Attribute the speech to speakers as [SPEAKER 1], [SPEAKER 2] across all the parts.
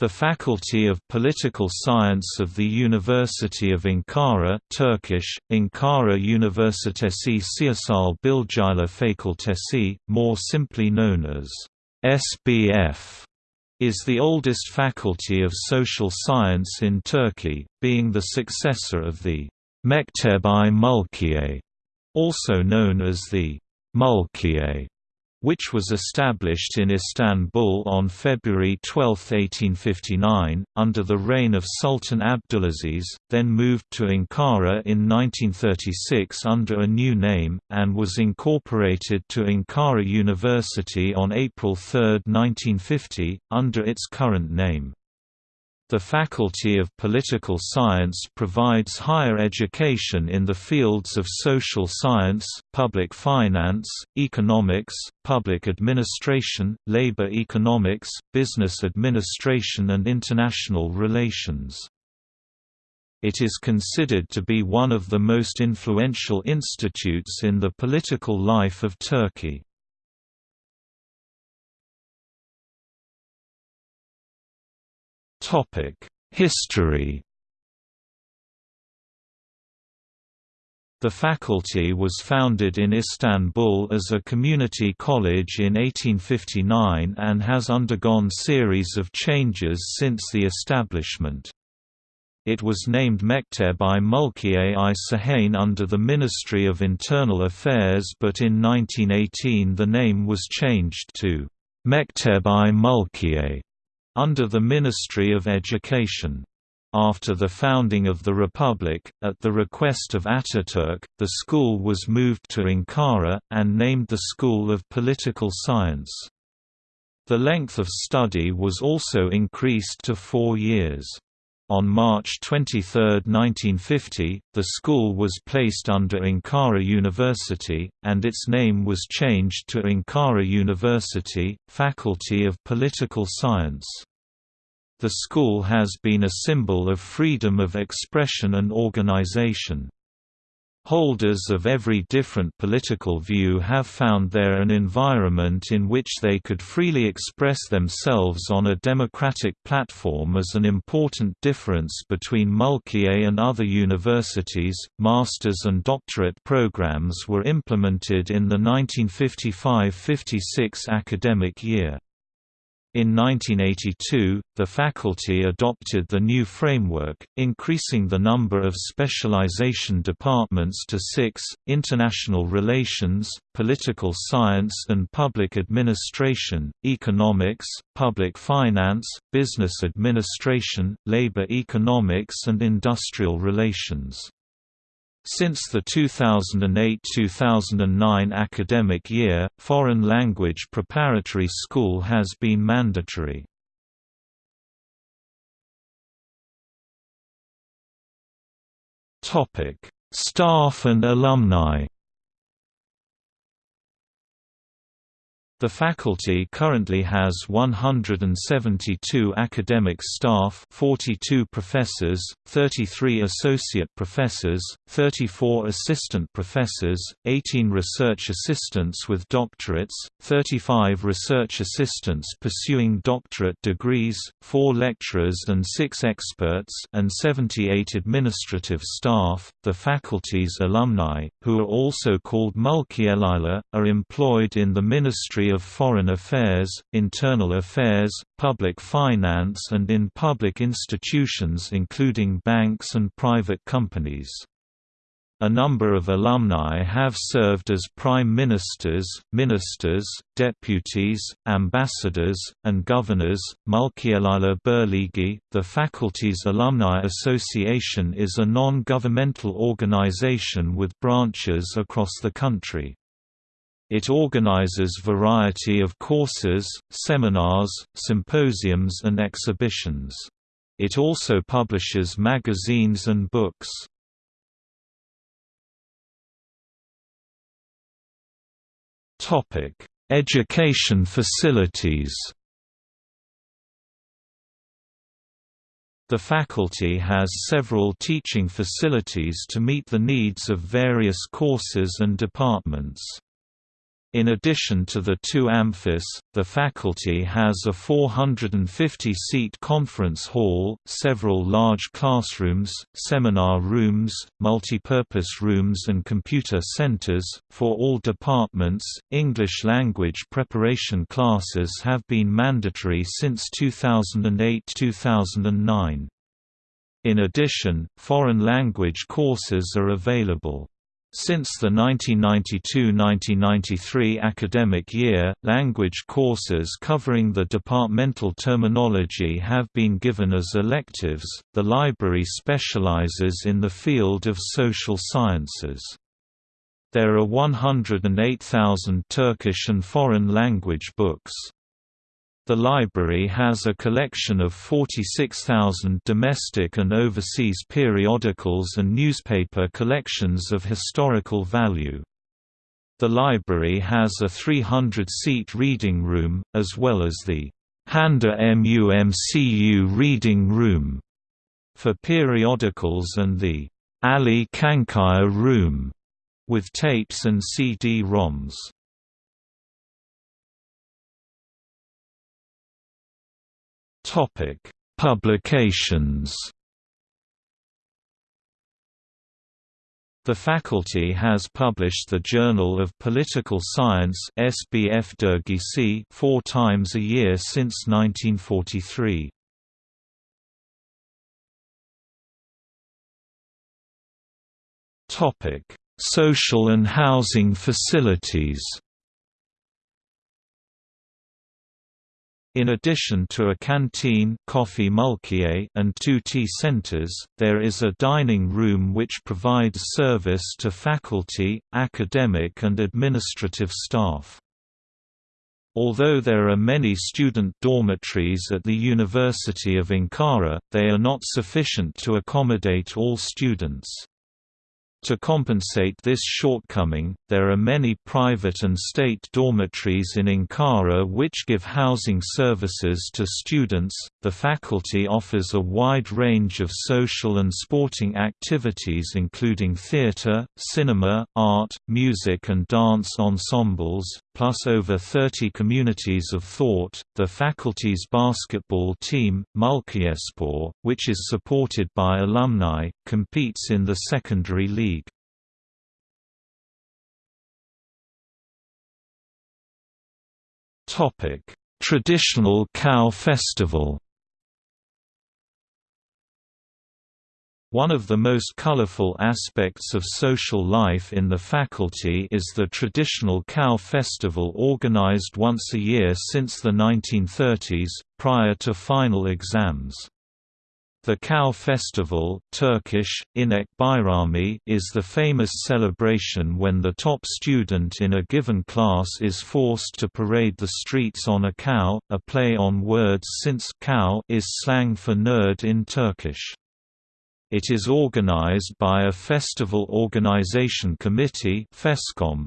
[SPEAKER 1] The Faculty of Political Science of the University of Ankara Turkish, Ankara Üniversitesi Siyasal Bilgiler Fakültesi, more simply known as SBF, is the oldest faculty of social science in Turkey, being the successor of the Mekteb-i Mulkiye, also known as the Mulkiye which was established in Istanbul on February 12, 1859, under the reign of Sultan Abdulaziz, then moved to Ankara in 1936 under a new name, and was incorporated to Ankara University on April 3, 1950, under its current name. The Faculty of Political Science provides higher education in the fields of social science, public finance, economics, public administration, labor economics, business administration and international relations. It is considered to be one of the most influential institutes in the political life of Turkey. History The faculty was founded in Istanbul as a community college in 1859 and has undergone series of changes since the establishment. It was named Mekteb-i Mulkiye-i Sahane under the Ministry of Internal Affairs but in 1918 the name was changed to Mekteb-i Mulkiye under the Ministry of Education. After the founding of the Republic, at the request of Ataturk, the school was moved to Ankara, and named the School of Political Science. The length of study was also increased to four years. On March 23, 1950, the school was placed under Ankara University, and its name was changed to Ankara University, Faculty of Political Science. The school has been a symbol of freedom of expression and organization. Holders of every different political view have found there an environment in which they could freely express themselves on a democratic platform as an important difference between Mulkiye and other universities. Master's and doctorate programs were implemented in the 1955–56 academic year. In 1982, the faculty adopted the new framework, increasing the number of specialization departments to six, international relations, political science and public administration, economics, public finance, business administration, labor economics and industrial relations. Since the 2008–2009 academic year, foreign language preparatory school has been mandatory. Staff and alumni The faculty currently has 172 academic staff 42 professors, 33 associate professors, 34 assistant professors, 18 research assistants with doctorates, 35 research assistants pursuing doctorate degrees, 4 lecturers and 6 experts and 78 administrative staff. The faculty's alumni, who are also called Mulkiyeliler, are employed in the Ministry of Foreign Affairs, Internal Affairs, Public Finance and in public institutions including banks and private companies. A number of alumni have served as prime ministers, ministers, deputies, ambassadors, and governors. Mulkiyeliler Birliği, the faculty's alumni association, is a non governmental organization with branches across the country. It organizes variety of courses, seminars, symposiums and exhibitions. It also publishes magazines and books. Education facilities The faculty has several teaching facilities to meet the needs of various courses and departments. In addition to the two amphis, the faculty has a 450-seat conference hall, several large classrooms, seminar rooms, multipurpose rooms and computer centers. For all departments, English language preparation classes have been mandatory since 2008-2009. In addition, foreign language courses are available. Since the 1992–1993 academic year, language courses covering the departmental terminology have been given as electives. The library specializes in the field of social sciences. There are 108,000 Turkish and foreign language books. The library has a collection of 46,000 domestic and overseas periodicals and newspaper collections of historical value. The library has a 300-seat reading room, as well as the Handa MUMCU reading room for periodicals and the Ali Kankaya room with tapes and CD-ROMs.
[SPEAKER 2] Topic: Publications.
[SPEAKER 1] The faculty has published the Journal of Political Science (SBF Dergisi) four times a year since 1943.
[SPEAKER 2] Topic: Social and housing facilities.
[SPEAKER 1] In addition to a canteen coffee and two tea centers, there is a dining room which provides service to faculty, academic and administrative staff. Although there are many student dormitories at the University of Ankara, they are not sufficient to accommodate all students. To compensate this shortcoming, there are many private and state dormitories in Ankara which give housing services to students. The faculty offers a wide range of social and sporting activities including theatre, cinema, art, music and dance ensembles, plus over 30 communities of thought. The faculty's basketball team, Mulkiyespor, which is supported by alumni, competes in the secondary league.
[SPEAKER 2] Traditional Cow Festival
[SPEAKER 1] One of the most colorful aspects of social life in the faculty is the traditional cow festival organized once a year since the 1930s, prior to final exams. The Cow Festival Turkish, Inek Bayrami, is the famous celebration when the top student in a given class is forced to parade the streets on a cow, a play on words since cow is slang for nerd in Turkish. It is organized by a Festival Organization Committee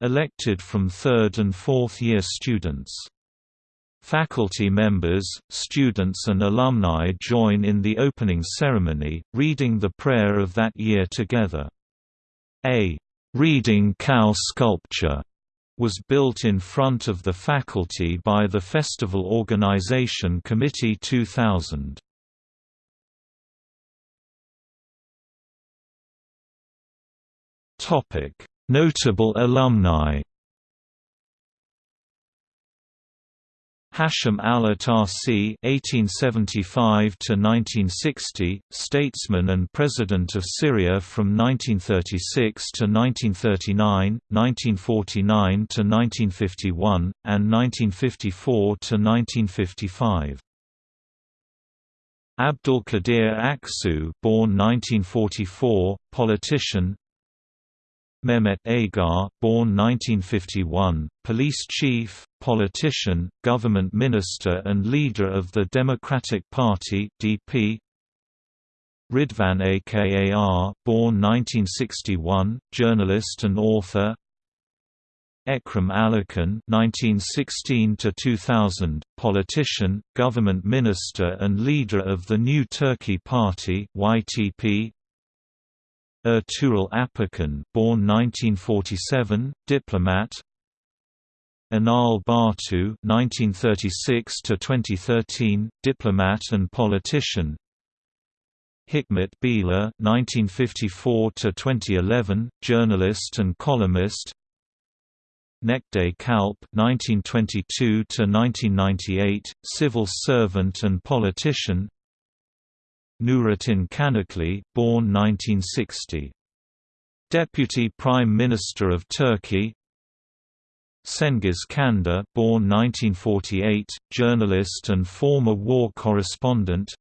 [SPEAKER 1] elected from third and fourth year students. Faculty members, students and alumni join in the opening ceremony, reading the prayer of that year together. A «reading cow sculpture» was built in front of the faculty by the Festival Organization Committee 2000.
[SPEAKER 2] Notable alumni.
[SPEAKER 1] Hashem al-Atassi (1875–1960), statesman and president of Syria from 1936 to 1939, 1949 to 1951, and 1954 to 1955. Abdul Qadir Aksu, born 1944, politician, Mehmet Agar, born 1951, police chief, politician, government minister and leader of the Democratic Party (DP). Ridvan Akar, born 1961, journalist and author. Ekrem Alican (1916–2000), politician, government minister, and leader of the New Turkey Party (YTP). Ertuğrul Apakan, born 1947, diplomat. Enal Bartu (1936–2013), diplomat and politician. Hikmet Bila 1954 to 2011, journalist and columnist. Necdet Calp 1922 to 1998, civil servant and politician. Nurettin Canikli, born 1960. Deputy Prime Minister of Turkey. Cengiz Çandar born 1948, journalist and former war correspondent.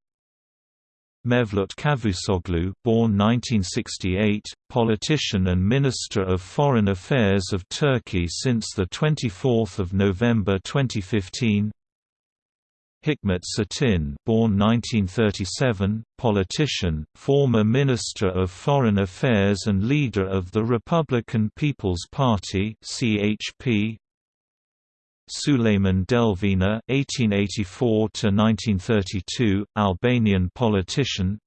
[SPEAKER 1] Mevlut Cavusoglu born 1968, politician and Minister of Foreign Affairs of Turkey since 24 November 2015 Hikmet Çetin born 1937, politician, former Minister of Foreign Affairs and leader of the Republican People's Party CHP. Suleyman Delvina (1884–1932), Albanian politician.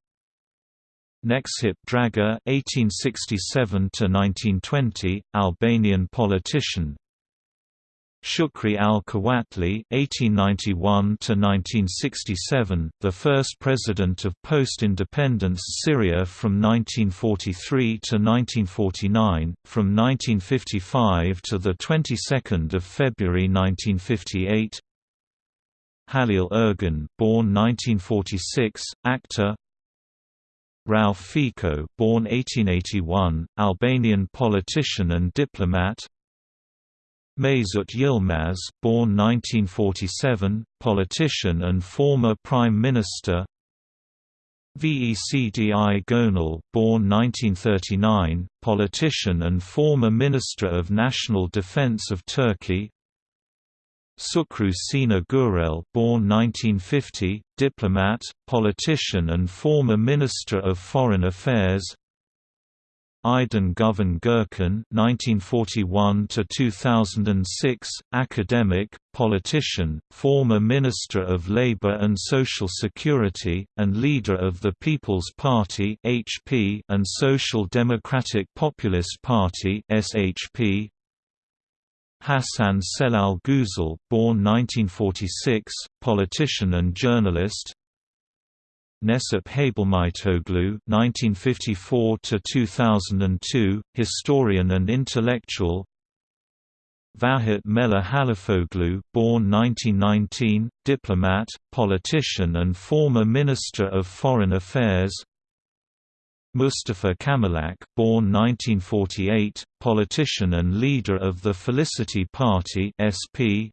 [SPEAKER 1] Nexhip Draga (1867–1920), Albanian politician. Shukri al-Quwatli (1891–1967), the first president of post-independence Syria from 1943 to 1949, from 1955 to the 22nd of February 1958. Halil Ergün, born 1946, actor. Rauf Fico, born 1881, Albanian politician and diplomat. Mesut Yilmaz, born 1947, politician and former Prime Minister. Vecdi Gönül, born 1939, politician and former Minister of National Defense of Turkey. Şükrü Sina Gürel born 1950, diplomat, politician and former Minister of Foreign Affairs Aydın Güven Gürkan (1941–2006), academic, politician, former Minister of Labour and Social Security, and leader of the People's Party (HP) and Social Democratic Populist Party (SHP). Hasan Celal Güzel, born 1946, politician and journalist, Necip Hablemitoğlu (1954–2002), historian and intellectual. Vahit Melih Halefoğlu, born 1919, diplomat, politician and former Minister of Foreign Affairs. Mustafa Kamalak, born 1948, politician and leader of the Felicity Party (SP),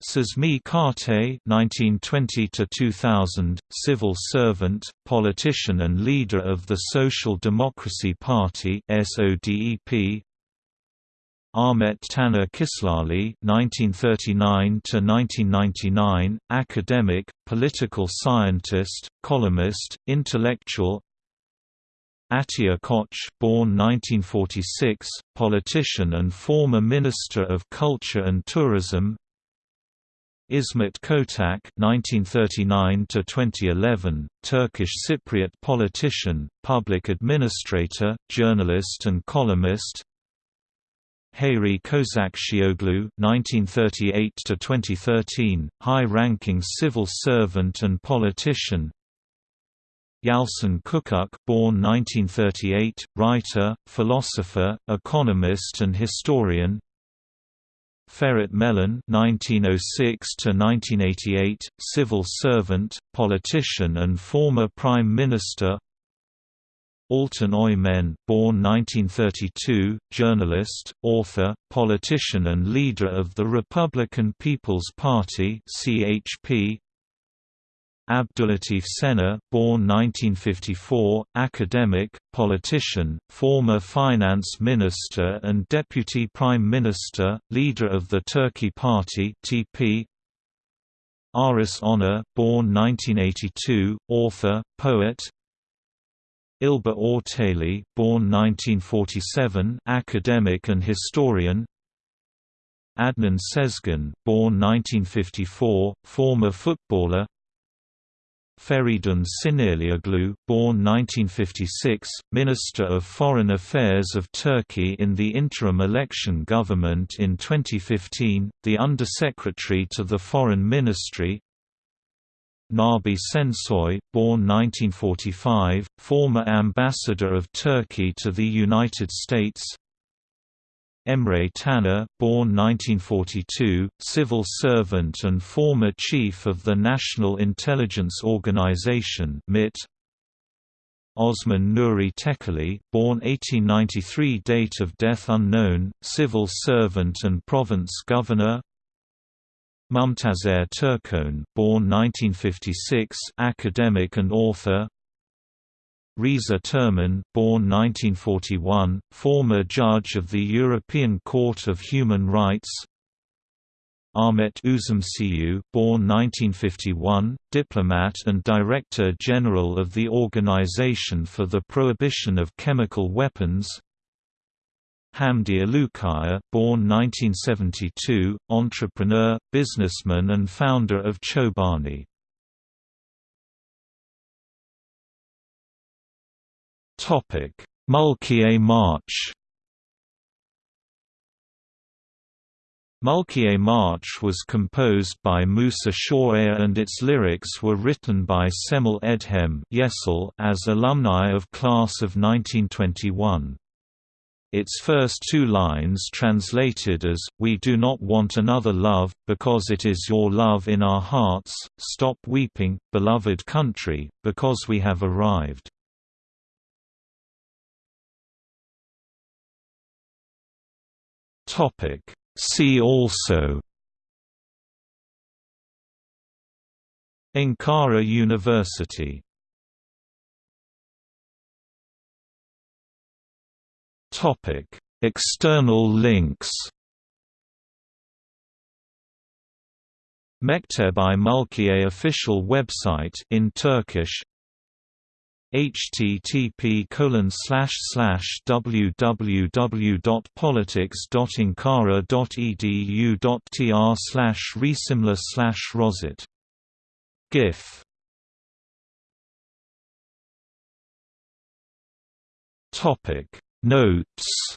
[SPEAKER 1] Cezmi Kartay (1920–2000), civil servant, politician, and leader of the Social Democracy Party (SODEP). Ahmet Taner Kislali (1939–1999), academic, political scientist, columnist, intellectual. Atilla Koç born 1946, politician and former Minister of Culture and Tourism, İsmet Kotak (1939–2011), Turkish Cypriot politician, public administrator, journalist, and columnist. Hayri Kozakcioglu (1938–2013), high-ranking civil servant and politician. Yalçın Küçük, born 1938, writer, philosopher, economist, and historian. Ferit Melen (1906–1988), civil servant, politician, and former prime minister. Altan Öymen, born 1932, journalist, author, politician, and leader of the Republican People's Party (CHP). Abdüllatif Şener, born 1954, academic, politician, former finance minister and deputy prime minister, leader of the Turkey Party (TP). Aris Onar, born 1982, author, poet. İlber Ortaylı, born 1947, academic and historian. Adnan Sezgin, born 1954, former footballer Feridun Sinirlioglu, born 1956, Minister of Foreign Affairs of Turkey in the interim election government in 2015, the Undersecretary to the Foreign Ministry, Nabi Sensoy, born 1945, former ambassador of Turkey to the United States Emre Taner, born 1942, civil servant and former chief of the National Intelligence Organization (MIT). Osman Nuri Tekeli, born 1893 date of death unknown, civil servant and province governor Mumtazer Turkone, born 1956, academic and author. Rıza Türmen, born 1941, former judge of the European Court of Human Rights. Ahmet Üzümcü, born 1951, diplomat and Director General of the Organization for the Prohibition of Chemical Weapons. Hamdi Ulukaya, born 1972, entrepreneur, businessman and founder of Chobani. Topic: Mulkiye March. Mulkiye March was composed by Musa Shoaya and its lyrics were written by Semel Edhem as alumni of class of 1921. Its first two lines translated as, We do not want another love, because it is your love in our hearts, stop weeping, beloved country, because we have arrived. See also Ankara University Topic: External links. Mekteb-i Mulkiye official website in Turkish http www.politics.ankara.edu.tr slash resimla slash rosit GIF. Topic. Notes